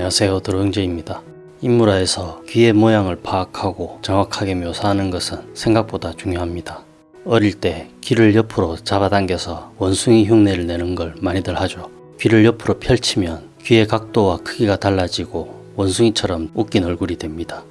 안녕하세요 드로잉제입니다. 인물화에서 귀의 모양을 파악하고 정확하게 묘사하는 것은 생각보다 중요합니다. 어릴 때 귀를 옆으로 잡아당겨서 원숭이 흉내를 내는 걸 많이들 하죠. 귀를 옆으로 펼치면 귀의 각도와 크기가 달라지고 원숭이처럼 웃긴 얼굴이 됩니다.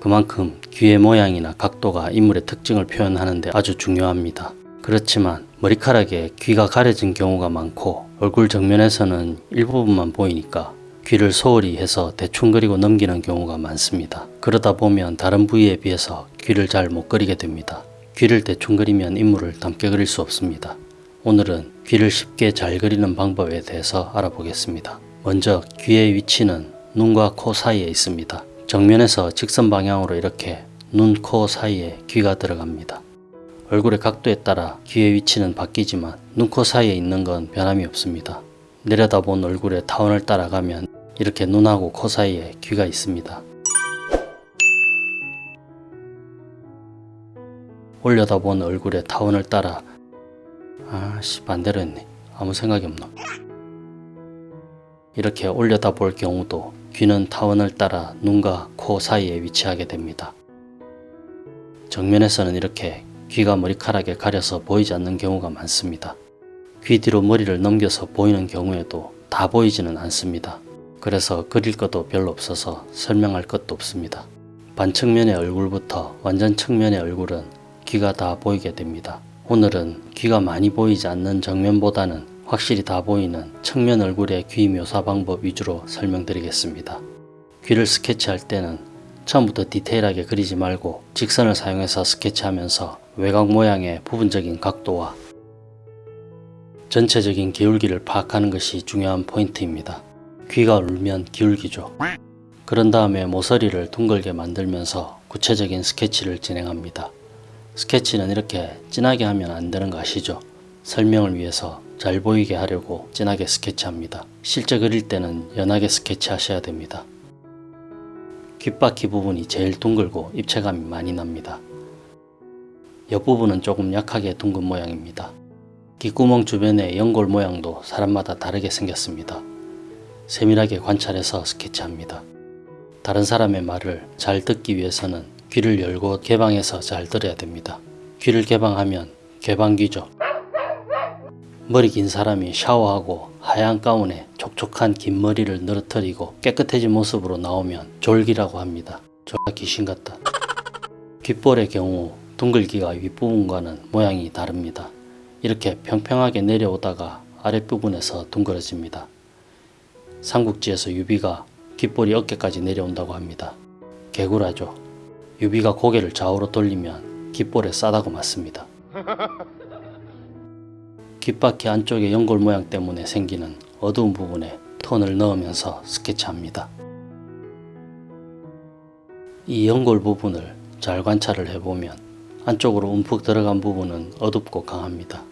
그만큼 귀의 모양이나 각도가 인물의 특징을 표현하는데 아주 중요합니다. 그렇지만 머리카락에 귀가 가려진 경우가 많고 얼굴 정면에서는 일부분만 보이니까 귀를 소홀히 해서 대충 그리고 넘기는 경우가 많습니다. 그러다 보면 다른 부위에 비해서 귀를 잘 못 그리게 됩니다. 귀를 대충 그리면 인물을 닮게 그릴 수 없습니다. 오늘은 귀를 쉽게 잘 그리는 방법에 대해서 알아보겠습니다. 먼저 귀의 위치는 눈과 코 사이에 있습니다. 정면에서 직선 방향으로 이렇게 눈, 코 사이에 귀가 들어갑니다. 얼굴의 각도에 따라 귀의 위치는 바뀌지만 눈, 코 사이에 있는 건 변함이 없습니다. 내려다본 얼굴의 타원을 따라가면 이렇게 눈하고 코 사이에 귀가 있습니다. 올려다본 얼굴의 타원을 따라 아씨 반대로 했네 아무 생각이 없노 이렇게 올려다볼 경우도 귀는 타원을 따라 눈과 코 사이에 위치하게 됩니다. 정면에서는 이렇게 귀가 머리카락에 가려서 보이지 않는 경우가 많습니다. 귀 뒤로 머리를 넘겨서 보이는 경우에도 다 보이지는 않습니다. 그래서 그릴 것도 별로 없어서 설명할 것도 없습니다. 반측면의 얼굴부터 완전 측면의 얼굴은 귀가 다 보이게 됩니다. 오늘은 귀가 많이 보이지 않는 정면보다는 확실히 다 보이는 측면 얼굴의 귀 묘사 방법 위주로 설명드리겠습니다. 귀를 스케치할 때는 처음부터 디테일하게 그리지 말고 직선을 사용해서 스케치하면서 외곽 모양의 부분적인 각도와 전체적인 기울기를 파악하는 것이 중요한 포인트입니다. 귀가 울면 기울기죠. 그런 다음에 모서리를 둥글게 만들면서 구체적인 스케치를 진행합니다. 스케치는 이렇게 진하게 하면 안 되는 거 아시죠? 설명을 위해서 잘 보이게 하려고 진하게 스케치합니다. 실제 그릴 때는 연하게 스케치 하셔야 됩니다. 귓바퀴 부분이 제일 둥글고 입체감이 많이 납니다. 옆부분은 조금 약하게 둥근 모양입니다. 귓구멍 주변의 연골 모양도 사람마다 다르게 생겼습니다. 세밀하게 관찰해서 스케치합니다. 다른 사람의 말을 잘 듣기 위해서는 귀를 열고 개방해서 잘 들어야 됩니다. 귀를 개방하면 개방귀죠. 머리 긴 사람이 샤워하고 하얀 가운에 촉촉한 긴 머리를 늘어뜨리고 깨끗해진 모습으로 나오면 졸기라고 합니다. 졸라 귀신 같다. 귓볼의 경우 둥글기가 윗부분과는 모양이 다릅니다. 이렇게 평평하게 내려오다가 아랫부분에서 둥그러집니다. 삼국지에서 유비가 귓볼이 어깨까지 내려온다고 합니다. 개구라죠. 유비가 고개를 좌우로 돌리면 귓볼에 싸다고 맞습니다. 귓바퀴 안쪽의 연골 모양 때문에 생기는 어두운 부분에 톤을 넣으면서 스케치합니다. 이 연골 부분을 잘 관찰을 해보면 안쪽으로 움푹 들어간 부분은 어둡고 강합니다.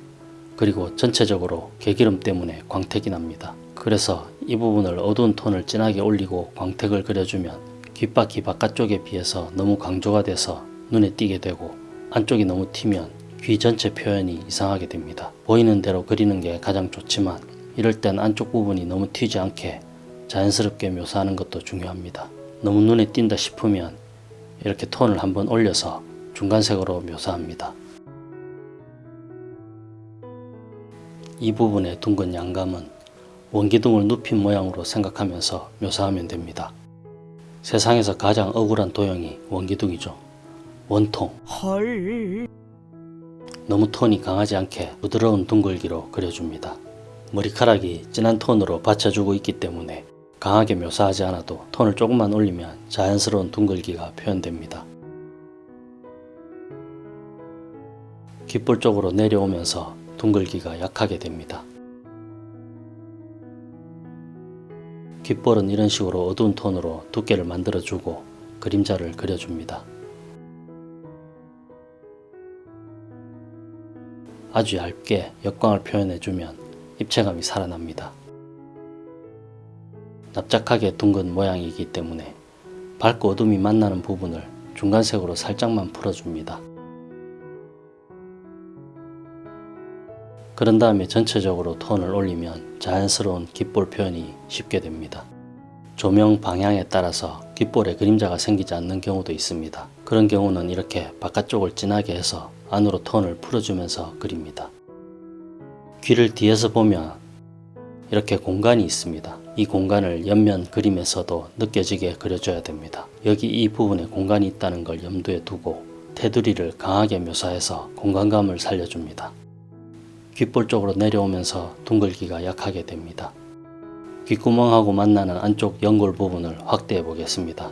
그리고 전체적으로 개기름 때문에 광택이 납니다. 그래서 이 부분을 어두운 톤을 진하게 올리고 광택을 그려주면 귓바퀴 바깥쪽에 비해서 너무 강조가 돼서 눈에 띄게 되고 안쪽이 너무 튀면 귀 전체 표현이 이상하게 됩니다. 보이는 대로 그리는 게 가장 좋지만 이럴 땐 안쪽 부분이 너무 튀지 않게 자연스럽게 묘사하는 것도 중요합니다. 너무 눈에 띈다 싶으면 이렇게 톤을 한번 올려서 중간색으로 묘사합니다. 이 부분의 둥근 양감은 원기둥을 눕힌 모양으로 생각하면서 묘사하면 됩니다. 세상에서 가장 억울한 도형이 원기둥이죠. 원통. 헐. 너무 톤이 강하지 않게 부드러운 둥글기로 그려줍니다. 머리카락이 진한 톤으로 받쳐주고 있기 때문에 강하게 묘사하지 않아도 톤을 조금만 올리면 자연스러운 둥글기가 표현됩니다. 귓볼 쪽으로 내려오면서 둥글기가 약하게 됩니다. 귓볼은 이런 식으로 어두운 톤으로 두께를 만들어주고 그림자를 그려줍니다. 아주 얇게 역광을 표현해주면 입체감이 살아납니다. 납작하게 둥근 모양이기 때문에 밝고 어둠이 만나는 부분을 중간색으로 살짝만 풀어줍니다. 그런 다음에 전체적으로 톤을 올리면 자연스러운 귓볼 표현이 쉽게 됩니다. 조명 방향에 따라서 귓볼에 그림자가 생기지 않는 경우도 있습니다. 그런 경우는 이렇게 바깥쪽을 진하게 해서 안으로 톤을 풀어주면서 그립니다. 귀를 뒤에서 보면 이렇게 공간이 있습니다. 이 공간을 옆면 그림에서도 느껴지게 그려줘야 됩니다. 여기 이 부분에 공간이 있다는 걸 염두에 두고 테두리를 강하게 묘사해서 공간감을 살려줍니다. 귓볼 쪽으로 내려오면서 둥글기가 약하게 됩니다. 귓구멍하고 만나는 안쪽 연골 부분을 확대해 보겠습니다.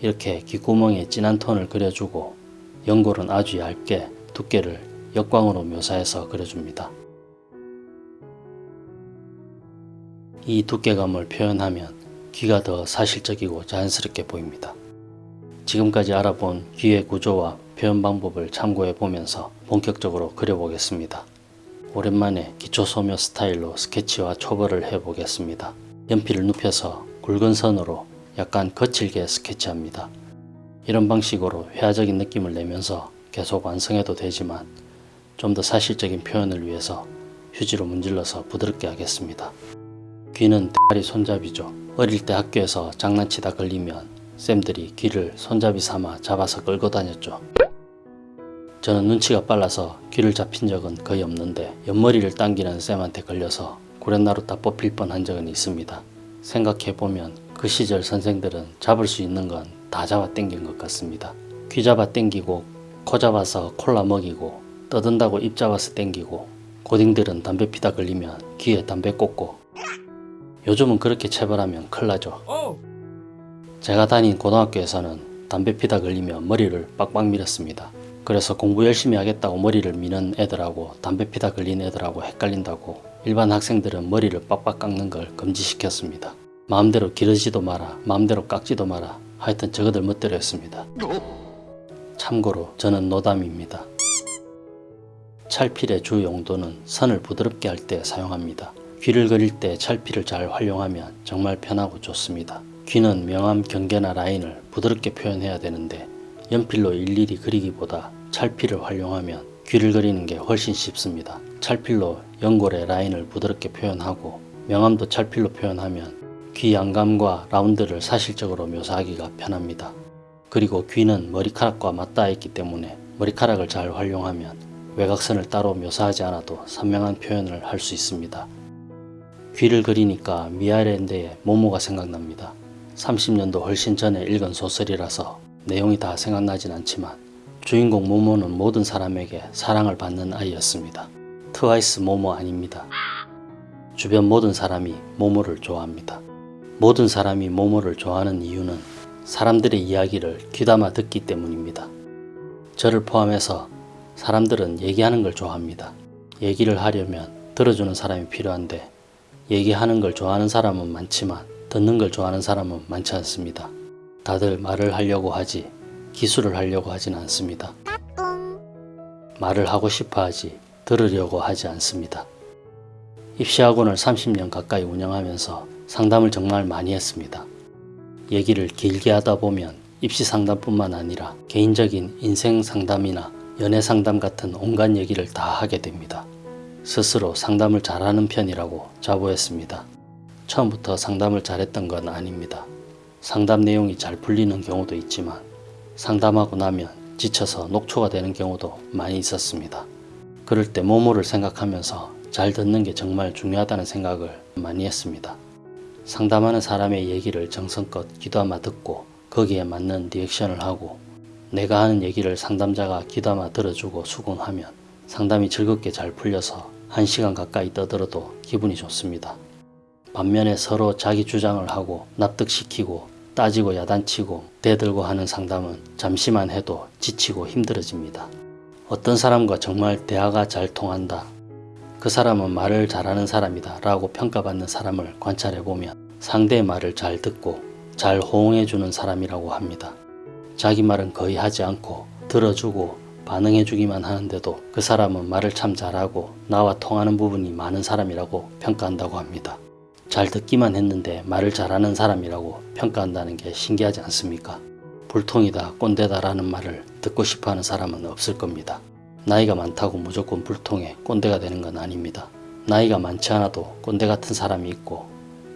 이렇게 귓구멍에 진한 톤을 그려주고 연골은 아주 얇게 두께를 역광으로 묘사해서 그려줍니다. 이 두께감을 표현하면 귀가 더 사실적이고 자연스럽게 보입니다. 지금까지 알아본 귀의 구조와 표현 방법을 참고해 보면서 본격적으로 그려보겠습니다. 오랜만에 기초 소묘 스타일로 스케치와 초벌을 해보겠습니다. 연필을 눕혀서 굵은 선으로 약간 거칠게 스케치합니다. 이런 방식으로 회화적인 느낌을 내면서 계속 완성해도 되지만 좀 더 사실적인 표현을 위해서 휴지로 문질러서 부드럽게 하겠습니다. 귀는 대가리 손잡이죠. 어릴 때 학교에서 장난치다 걸리면 쌤들이 귀를 손잡이 삼아 잡아서 끌고 다녔죠. 저는 눈치가 빨라서 귀를 잡힌 적은 거의 없는데 옆머리를 당기는 쌤한테 걸려서 구렛나루 다 뽑힐 뻔한 적은 있습니다. 생각해보면 그 시절 선생들은 잡을 수 있는 건 다 잡아 당긴 것 같습니다. 귀 잡아 당기고 코 잡아서 콜라 먹이고 떠든다고 입 잡아서 당기고 고딩들은 담배 피다 걸리면 귀에 담배 꽂고 요즘은 그렇게 체벌하면 큰일 나죠. 제가 다닌 고등학교에서는 담배 피다 걸리면 머리를 빡빡 밀었습니다. 그래서 공부 열심히 하겠다고 머리를 미는 애들하고 담배 피다 걸린 애들하고 헷갈린다고 일반 학생들은 머리를 빡빡 깎는 걸 금지시켰습니다. 마음대로 기르지도 마라, 마음대로 깎지도 마라. 하여튼 저거들 멋대로였습니다. 참고로 저는 노담입니다. 찰필의 주 용도는 선을 부드럽게 할 때 사용합니다. 귀를 그릴 때 찰필을 잘 활용하면 정말 편하고 좋습니다. 귀는 명암, 경계나 라인을 부드럽게 표현해야 되는데 연필로 일일이 그리기보다 찰필을 활용하면 귀를 그리는 게 훨씬 쉽습니다. 찰필로 연골의 라인을 부드럽게 표현하고 명암도 찰필로 표현하면 귀 양감과 라운드를 사실적으로 묘사하기가 편합니다. 그리고 귀는 머리카락과 맞닿아 있기 때문에 머리카락을 잘 활용하면 외곽선을 따로 묘사하지 않아도 선명한 표현을 할 수 있습니다. 귀를 그리니까 미아일랜드의 모모가 생각납니다. 30년도 훨씬 전에 읽은 소설이라서 내용이 다 생각나진 않지만 주인공 모모는 모든 사람에게 사랑을 받는 아이였습니다. 트와이스 모모 아닙니다. 주변 모든 사람이 모모를 좋아합니다. 모든 사람이 모모를 좋아하는 이유는 사람들의 이야기를 귀담아 듣기 때문입니다. 저를 포함해서 사람들은 얘기하는 걸 좋아합니다. 얘기를 하려면 들어주는 사람이 필요한데 얘기하는 걸 좋아하는 사람은 많지만 듣는 걸 좋아하는 사람은 많지 않습니다. 다들 말을 하려고 하지 기술을 하려고 하진 않습니다. 말을 하고 싶어 하지 들으려고 하지 않습니다. 입시학원을 30년 가까이 운영하면서 상담을 정말 많이 했습니다. 얘기를 길게 하다 보면 입시 상담뿐만 아니라 개인적인 인생 상담이나 연애 상담 같은 온갖 얘기를 다 하게 됩니다. 스스로 상담을 잘하는 편이라고 자부했습니다. 처음부터 상담을 잘했던 건 아닙니다. 상담 내용이 잘 풀리는 경우도 있지만 상담하고 나면 지쳐서 녹초가 되는 경우도 많이 있었습니다. 그럴 때 모모를 생각하면서 잘 듣는 게 정말 중요하다는 생각을 많이 했습니다. 상담하는 사람의 얘기를 정성껏 귀담아 듣고 거기에 맞는 리액션을 하고 내가 하는 얘기를 상담자가 귀담아 들어주고 수긍하면 상담이 즐겁게 잘 풀려서 1시간 가까이 떠들어도 기분이 좋습니다. 반면에 서로 자기 주장을 하고 납득시키고 따지고 야단치고 대들고 하는 상담은 잠시만 해도 지치고 힘들어집니다. 어떤 사람과 정말 대화가 잘 통한다. 그 사람은 말을 잘하는 사람이다 라고 평가받는 사람을 관찰해보면 상대의 말을 잘 듣고 잘 호응해주는 사람이라고 합니다. 자기 말은 거의 하지 않고 들어주고 반응해주기만 하는데도 그 사람은 말을 참 잘하고 나와 통하는 부분이 많은 사람이라고 평가한다고 합니다. 잘 듣기만 했는데 말을 잘하는 사람이라고 평가한다는 게 신기하지 않습니까? 불통이다 꼰대다 라는 말을 듣고 싶어하는 사람은 없을 겁니다. 나이가 많다고 무조건 불통해 꼰대가 되는 건 아닙니다. 나이가 많지 않아도 꼰대 같은 사람이 있고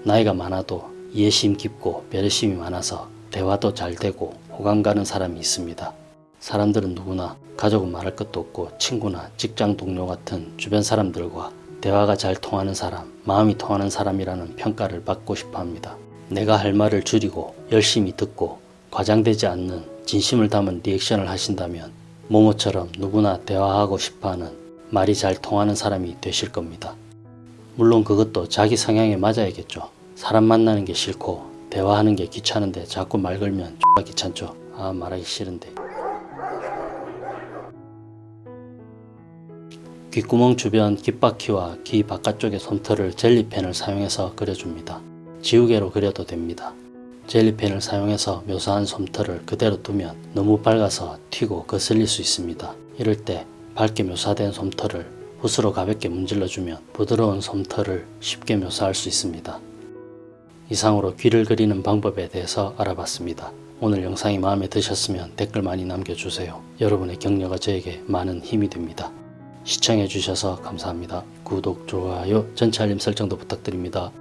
나이가 많아도 이해심 깊고 배려심이 많아서 대화도 잘 되고 호감 가는 사람이 있습니다. 사람들은 누구나 가족은 말할 것도 없고 친구나 직장 동료 같은 주변 사람들과 대화가 잘 통하는 사람, 마음이 통하는 사람이라는 평가를 받고 싶어 합니다. 내가 할 말을 줄이고 열심히 듣고 과장되지 않는 진심을 담은 리액션을 하신다면 모모처럼 누구나 대화하고 싶어하는 말이 잘 통하는 사람이 되실 겁니다. 물론 그것도 자기 성향에 맞아야겠죠. 사람 만나는 게 싫고 대화하는 게 귀찮은데 자꾸 말 걸면 X가 귀찮죠. 아 말하기 싫은데. 귓구멍 주변 귓바퀴와 귀 바깥쪽의 솜털을 젤리펜을 사용해서 그려줍니다. 지우개로 그려도 됩니다. 젤리펜을 사용해서 묘사한 솜털을 그대로 두면 너무 밝아서 튀고 거슬릴 수 있습니다. 이럴 때 밝게 묘사된 솜털을 붓으로 가볍게 문질러주면 부드러운 솜털을 쉽게 묘사할 수 있습니다. 이상으로 귀를 그리는 방법에 대해서 알아봤습니다. 오늘 영상이 마음에 드셨으면 댓글 많이 남겨주세요. 여러분의 격려가 저에게 많은 힘이 됩니다. 시청해주셔서 감사합니다. 구독, 좋아요, 전체 알림 설정도 부탁드립니다.